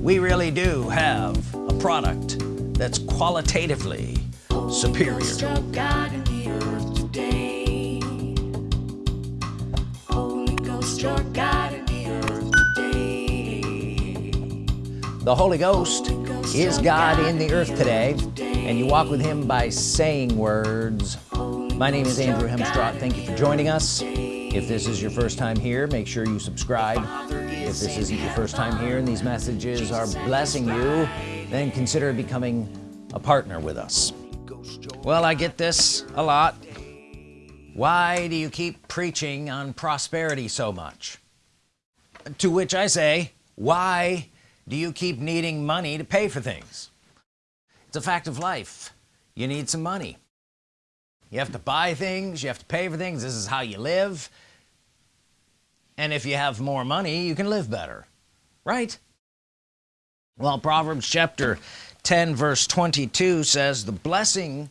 we really do have a product that's qualitatively superior. The Holy Ghost is God in the earth today and you walk with him by saying words. My name is Andrew Hemstrott thank you for joining us. If this is your first time here make sure you subscribe if this isn't your first time here and these messages are blessing you then consider becoming a partner with us. Well I get this a lot. Why do you keep preaching on prosperity so much? To which I say why do you keep needing money to pay for things? It's a fact of life. You need some money. You have to buy things you have to pay for things. This is how you live and if you have more money you can live better. Right? Well Proverbs chapter 10 verse 22 says the blessing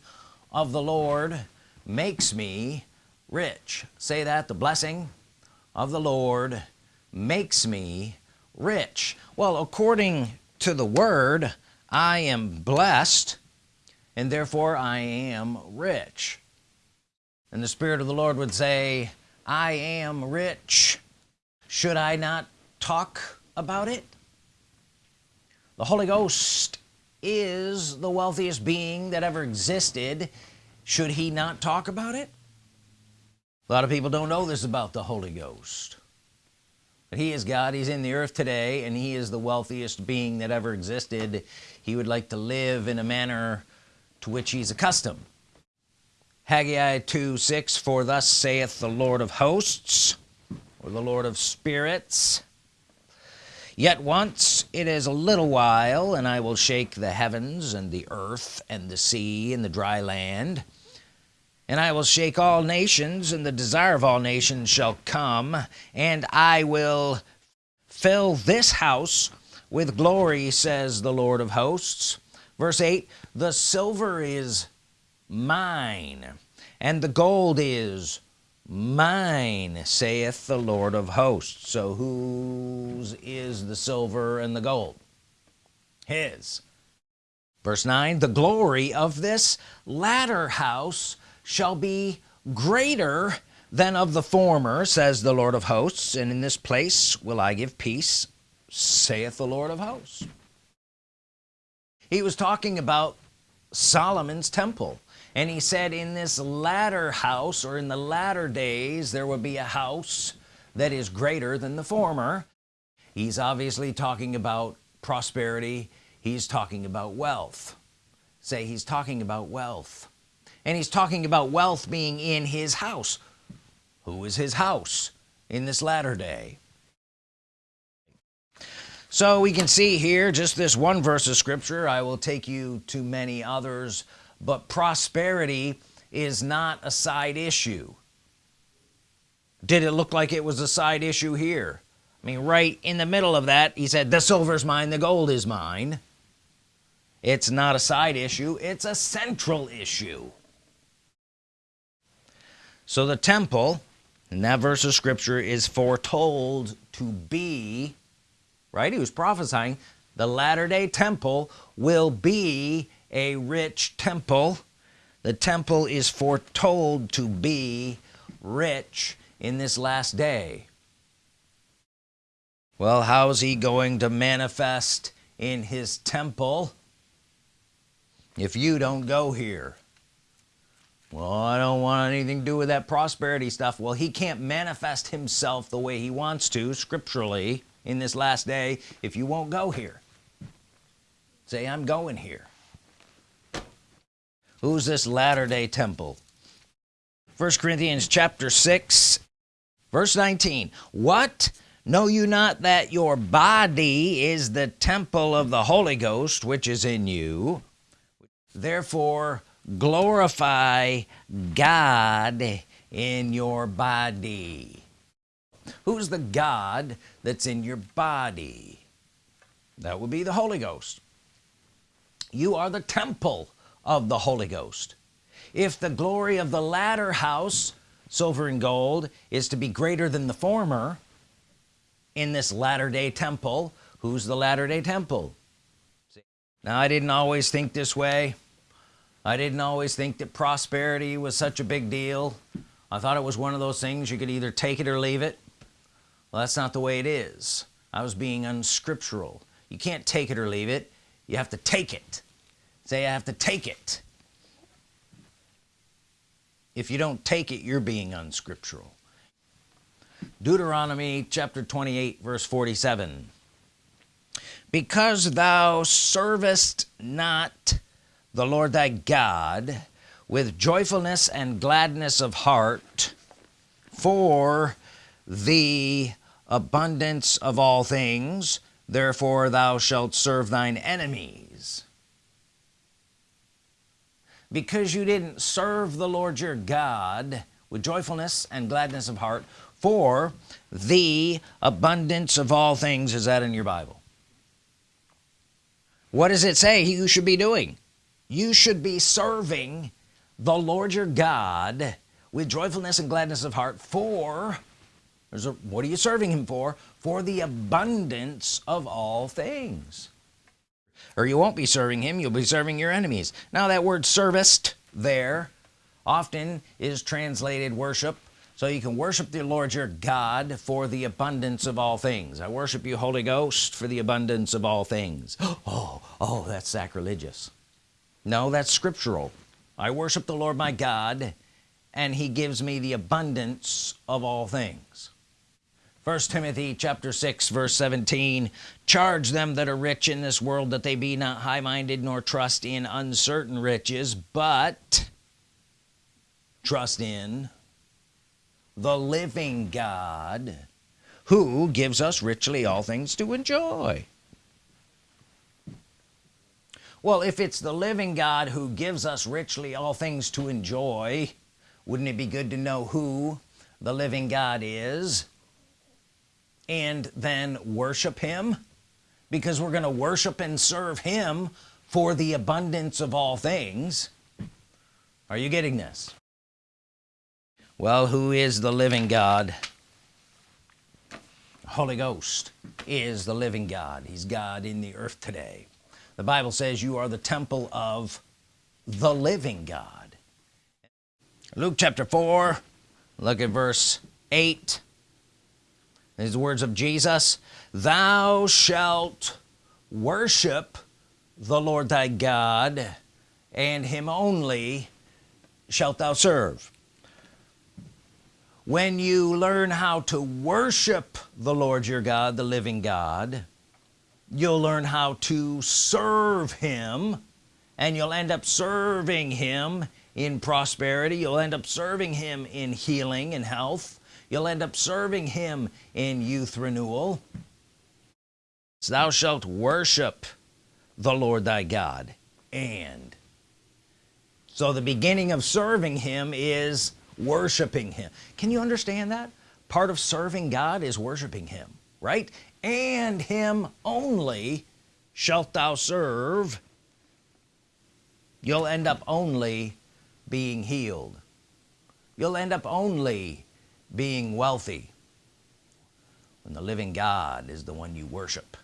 of the Lord makes me rich. Say that the blessing of the Lord makes me rich. Well according to the Word I am blessed and therefore I am rich. And the Spirit of the Lord would say I am rich should I not talk about it? The Holy Ghost is the wealthiest being that ever existed. Should he not talk about it? A lot of people don't know this about the Holy Ghost. But he is God. He's in the earth today and he is the wealthiest being that ever existed. He would like to live in a manner to which he's accustomed. Haggai 2 6 for thus saith the Lord of hosts or the Lord of spirits. Yet once it is a little while and I will shake the heavens and the earth and the sea and the dry land and I will shake all nations and the desire of all nations shall come and I will fill this house with glory says the Lord of hosts. Verse 8 the silver is mine and the gold is mine saith the Lord of hosts. So whose is the silver and the gold? His. Verse 9 the glory of this latter house shall be greater than of the former says the Lord of hosts. And in this place will I give peace saith the Lord of hosts. He was talking about Solomon's temple and he said in this latter house or in the latter days there will be a house that is greater than the former. He's obviously talking about prosperity. He's talking about wealth. Say he's talking about wealth. And he's talking about wealth being in his house. Who is his house in this latter day? So we can see here just this one verse of scripture I will take you to many others but prosperity is not a side issue. Did it look like it was a side issue here? I mean right in the middle of that he said the silver's mine the gold is mine. It's not a side issue it's a central issue. So the temple in that verse of scripture is foretold to be right? He was prophesying the latter-day temple will be a rich temple. The temple is foretold to be rich in this last day. Well how's he going to manifest in his temple if you don't go here? Well I don't want anything to do with that prosperity stuff. Well he can't manifest himself the way he wants to scripturally in this last day if you won't go here. Say I'm going here who's this latter-day temple? First Corinthians chapter 6 verse 19 what? Know you not that your body is the temple of the Holy Ghost which is in you? Therefore glorify God in your body. Who's the God that's in your body? That would be the Holy Ghost. You are the temple of the Holy Ghost. If the glory of the latter house silver and gold is to be greater than the former in this latter-day temple who's the Latter-day Temple? Now I didn't always think this way. I didn't always think that prosperity was such a big deal. I thought it was one of those things you could either take it or leave it. Well that's not the way it is. I was being unscriptural. You can't take it or leave it. You have to take it say I have to take it. If you don't take it you're being unscriptural. Deuteronomy chapter 28 verse 47 because thou servest not the Lord thy God with joyfulness and gladness of heart for the abundance of all things therefore thou shalt serve thine enemies because you didn't serve the Lord your God with joyfulness and gladness of heart for the abundance of all things. Is that in your Bible? What does it say you should be doing? You should be serving the Lord your God with joyfulness and gladness of heart for a, what are you serving him for? For the abundance of all things or you won't be serving him you'll be serving your enemies. Now that word serviced there often is translated worship. So you can worship the Lord your God for the abundance of all things. I worship you Holy Ghost for the abundance of all things. Oh oh that's sacrilegious. No that's scriptural. I worship the Lord my God and he gives me the abundance of all things first Timothy chapter 6 verse 17 charge them that are rich in this world that they be not high-minded nor trust in uncertain riches but trust in the living God who gives us richly all things to enjoy. Well if it's the living God who gives us richly all things to enjoy wouldn't it be good to know who the living God is and then worship him because we're gonna worship and serve him for the abundance of all things. Are you getting this? Well who is the living God? Holy Ghost is the living God. He's God in the earth today. The Bible says you are the temple of the living God. Luke chapter 4 look at verse 8 these words of Jesus thou shalt worship the Lord thy God and him only shalt thou serve. When you learn how to worship the Lord your God the living God you'll learn how to serve him and you'll end up serving him in prosperity. You'll end up serving him in healing and health. You'll end up serving him in youth renewal. So thou shalt worship the Lord thy God and so the beginning of serving him is worshiping him. Can you understand that? Part of serving God is worshiping him right? And him only shalt thou serve. You'll end up only being healed. You'll end up only being wealthy when the living God is the one you worship.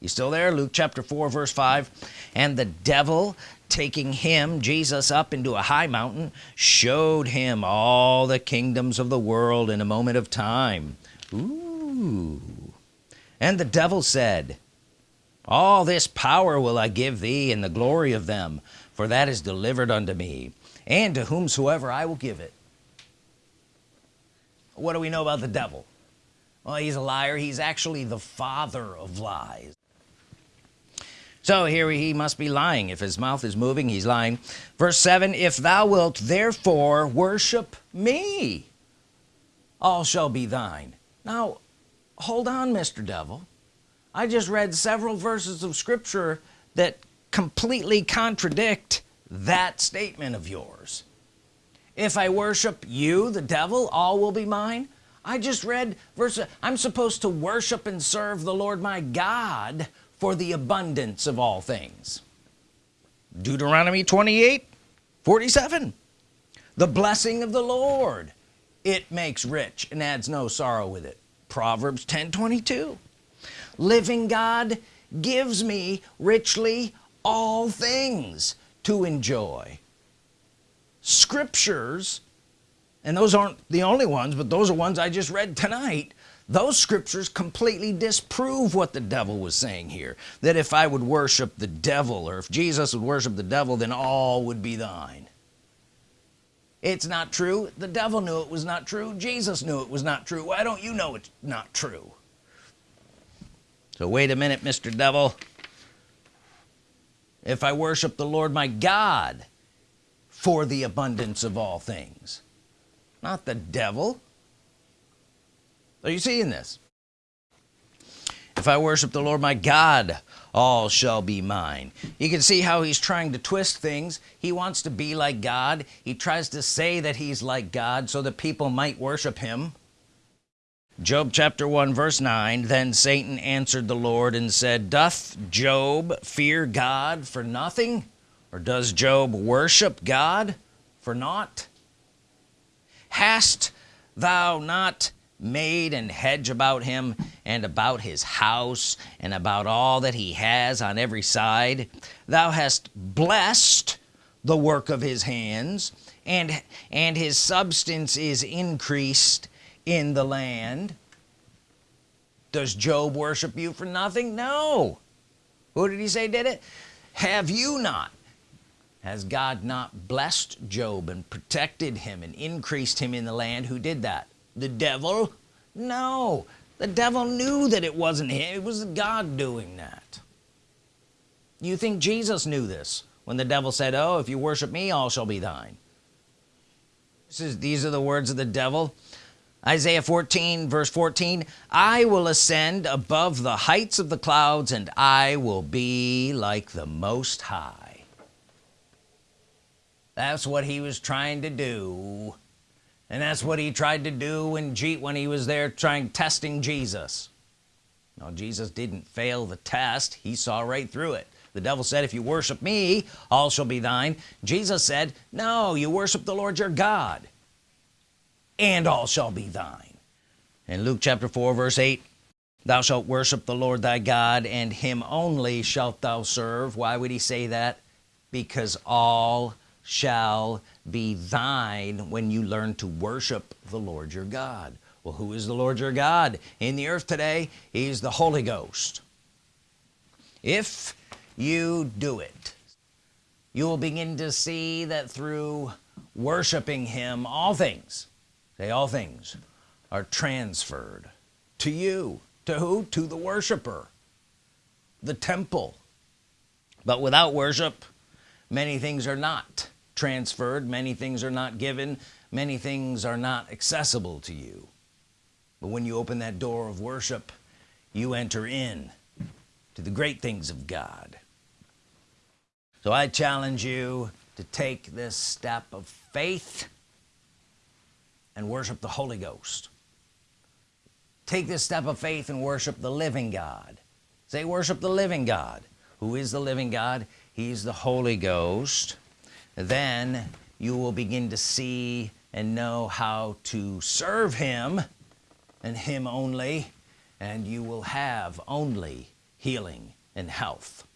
You still there? Luke chapter 4 verse 5 and the devil taking him Jesus up into a high mountain showed him all the kingdoms of the world in a moment of time. Ooh. and the devil said all this power will I give thee and the glory of them for that is delivered unto me and to whomsoever I will give it. What do we know about the devil? Well he's a liar. He's actually the father of lies. So here he must be lying. If his mouth is moving he's lying. Verse 7 if thou wilt therefore worship me all shall be thine. Now hold on mr. devil. I just read several verses of scripture that completely contradict that statement of yours. If I worship you the devil all will be mine. I just read verse I'm supposed to worship and serve the Lord my God for the abundance of all things. Deuteronomy 28 47 the blessing of the Lord it makes rich and adds no sorrow with it. Proverbs 10 22 living God gives me richly all things to enjoy. Scriptures and those aren't the only ones but those are ones I just read tonight those scriptures completely disprove what the devil was saying here. That if I would worship the devil or if Jesus would worship the devil then all would be thine. It's not true. The devil knew it was not true. Jesus knew it was not true. Why don't you know it's not true? So wait a minute mr. devil if I worship the Lord my God for the abundance of all things. Not the devil. Are you seeing this? If I worship the Lord my God all shall be mine. You can see how he's trying to twist things. He wants to be like God. He tries to say that he's like God so that people might worship him Job chapter 1 verse 9 then Satan answered the Lord and said doth Job fear God for nothing? Or does Job worship God for naught? Hast thou not made and hedge about him and about his house and about all that he has on every side? Thou hast blessed the work of his hands and and his substance is increased in the land does Job worship you for nothing? No. Who did he say did it? Have you not? Has God not blessed Job and protected him and increased him in the land? Who did that? The devil? No. The devil knew that it wasn't him. It was God doing that. You think Jesus knew this when the devil said oh if you worship me all shall be thine. This is these are the words of the devil Isaiah 14 verse 14 I will ascend above the heights of the clouds and I will be like the Most High. That's what he was trying to do. And that's what he tried to do when G when he was there trying testing Jesus. Now Jesus didn't fail the test. He saw right through it. The devil said if you worship me all shall be thine. Jesus said no you worship the Lord your God and all shall be thine. In Luke chapter 4 verse 8 thou shalt worship the Lord thy God and him only shalt thou serve. Why would he say that? Because all shall be thine when you learn to worship the Lord your God. Well who is the Lord your God? In the earth today he's the Holy Ghost. If you do it you will begin to see that through worshiping him all things say all things are transferred to you. To who? To the worshiper. The temple. But without worship many things are not transferred. Many things are not given. Many things are not accessible to you. But when you open that door of worship you enter in to the great things of God. So I challenge you to take this step of faith and worship the Holy Ghost. Take this step of faith and worship the living God. Say worship the living God. Who is the living God? He's the Holy Ghost. Then you will begin to see and know how to serve him and him only and you will have only healing and health.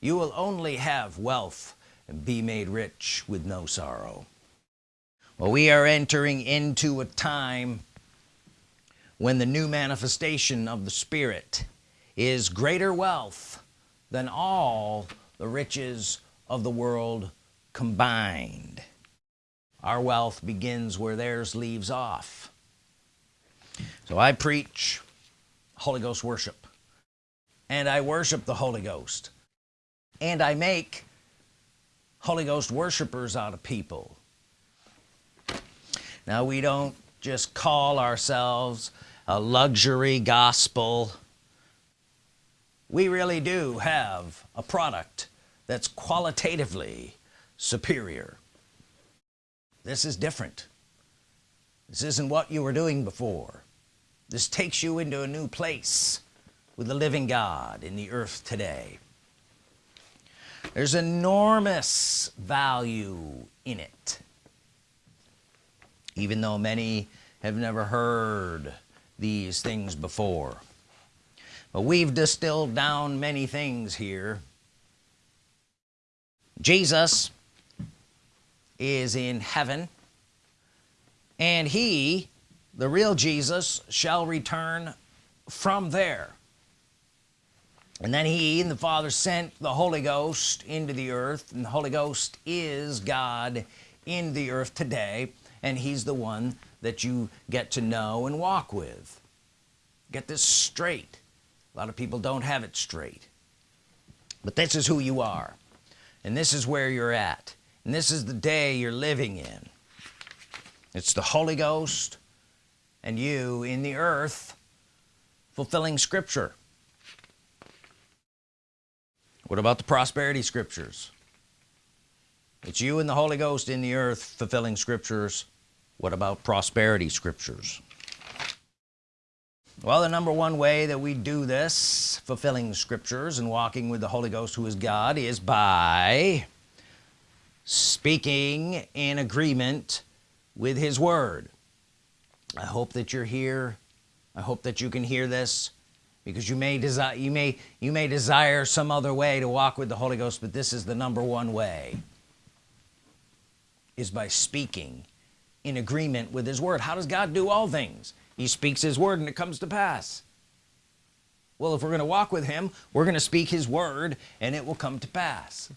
You will only have wealth and be made rich with no sorrow well we are entering into a time when the new manifestation of the Spirit is greater wealth than all the riches of the world combined. Our wealth begins where theirs leaves off. So I preach Holy Ghost worship and I worship the Holy Ghost and I make Holy Ghost worshipers out of people now we don't just call ourselves a luxury gospel. We really do have a product that's qualitatively superior. This is different. This isn't what you were doing before. This takes you into a new place with the living God in the earth today. There's enormous value in it even though many have never heard these things before. But we've distilled down many things here. Jesus is in heaven and he the real Jesus shall return from there. And then he and the father sent the Holy Ghost into the earth and the Holy Ghost is God in the earth today and he's the one that you get to know and walk with. Get this straight. A lot of people don't have it straight. But this is who you are. And this is where you're at. And this is the day you're living in. It's the Holy Ghost and you in the earth fulfilling scripture. What about the prosperity scriptures it's you and the Holy Ghost in the earth fulfilling scriptures. What about prosperity scriptures? Well the number one way that we do this fulfilling scriptures and walking with the Holy Ghost who is God is by speaking in agreement with his word. I hope that you're here. I hope that you can hear this because you may desire you may you may desire some other way to walk with the Holy Ghost but this is the number one way is by speaking in agreement with his word. How does God do all things? He speaks his word and it comes to pass. Well if we're gonna walk with him we're gonna speak his word and it will come to pass.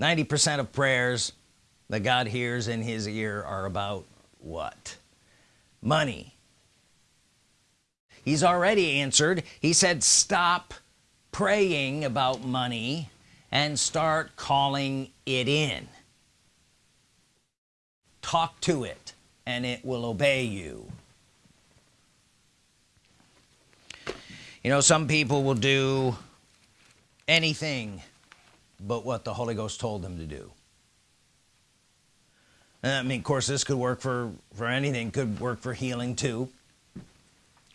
90% of prayers that God hears in his ear are about what? Money. He's already answered. He said stop praying about money and start calling it in talk to it and it will obey you. You know some people will do anything but what the Holy Ghost told them to do. And I mean of course this could work for for anything. Could work for healing too.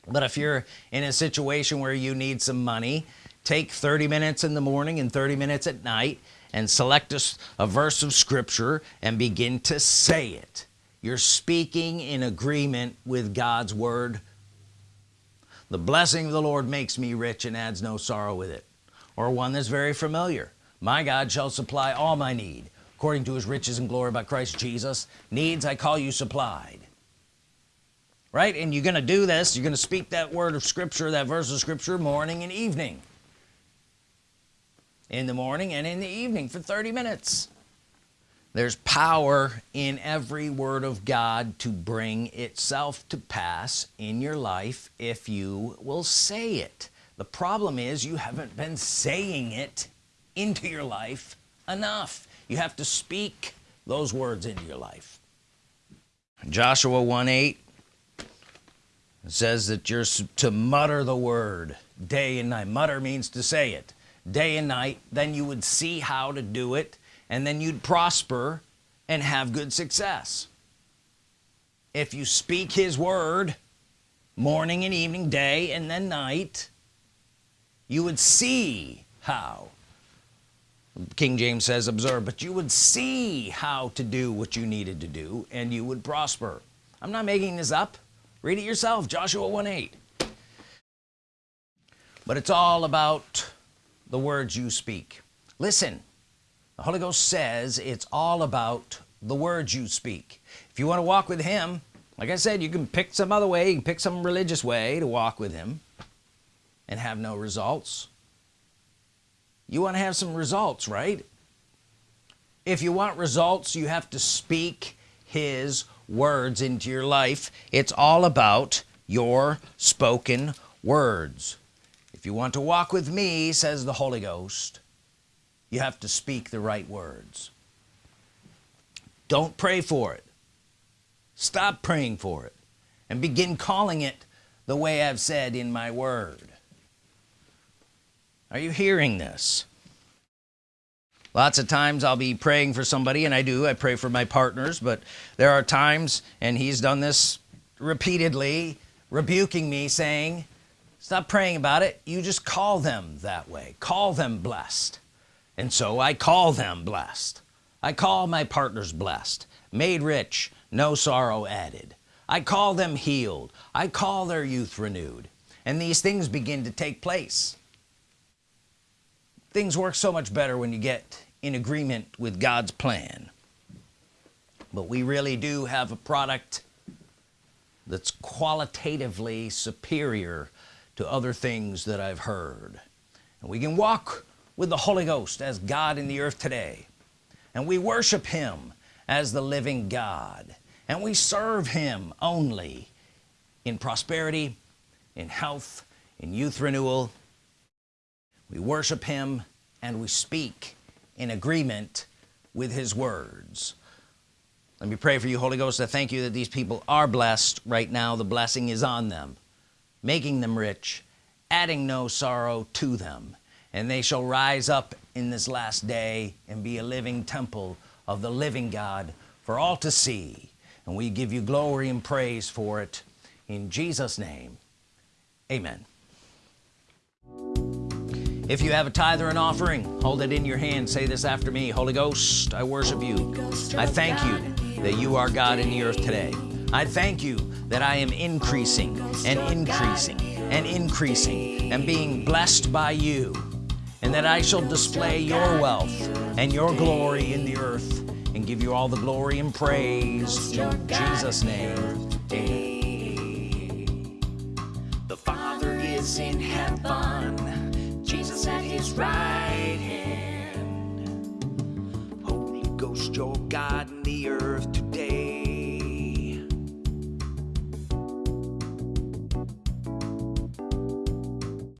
But if you're in a situation where you need some money take 30 minutes in the morning and 30 minutes at night and select a, a verse of Scripture and begin to say it. You're speaking in agreement with God's Word. The blessing of the Lord makes me rich and adds no sorrow with it or one that's very familiar. My God shall supply all my need according to his riches and glory by Christ Jesus. Needs I call you supplied. Right? And you're gonna do this. You're gonna speak that word of Scripture that verse of Scripture morning and evening in the morning and in the evening for 30 minutes. There's power in every word of God to bring itself to pass in your life if you will say it. The problem is you haven't been saying it into your life enough. You have to speak those words into your life. Joshua 1 8 says that you're to mutter the word day and night. Mutter means to say it day and night then you would see how to do it and then you'd prosper and have good success. If you speak his word morning and evening day and then night you would see how King James says observe but you would see how to do what you needed to do and you would prosper. I'm not making this up. Read it yourself Joshua 1 8 but it's all about the words you speak. Listen the Holy Ghost says it's all about the words you speak. If you want to walk with him like I said you can pick some other way you can pick some religious way to walk with him and have no results. You want to have some results right? If you want results you have to speak his words into your life. It's all about your spoken words if you want to walk with me says the Holy Ghost you have to speak the right words. Don't pray for it. Stop praying for it. And begin calling it the way I've said in my word. Are you hearing this? Lots of times I'll be praying for somebody and I do. I pray for my partners but there are times and he's done this repeatedly rebuking me saying stop praying about it. You just call them that way. Call them blessed. And so I call them blessed. I call my partners blessed. Made rich no sorrow added. I call them healed. I call their youth renewed. And these things begin to take place. Things work so much better when you get in agreement with God's plan. But we really do have a product that's qualitatively superior to other things that I've heard. And we can walk with the Holy Ghost as God in the earth today. And we worship him as the living God. And we serve him only in prosperity in health in youth renewal. We worship him and we speak in agreement with his words. Let me pray for you Holy Ghost. I thank you that these people are blessed right now. The blessing is on them making them rich adding no sorrow to them. And they shall rise up in this last day and be a living temple of the living God for all to see. And we give you glory and praise for it. In Jesus name amen. If you have a tithe or an offering hold it in your hand. Say this after me Holy Ghost I worship you. I thank you that you are God in the earth today I thank you that I am increasing and increasing and increasing and being blessed by you and that I shall display your wealth and your glory in the earth and give you all the glory and praise in Jesus name amen The Father is in heaven, Jesus at his right hand. Holy Ghost, your God in the earth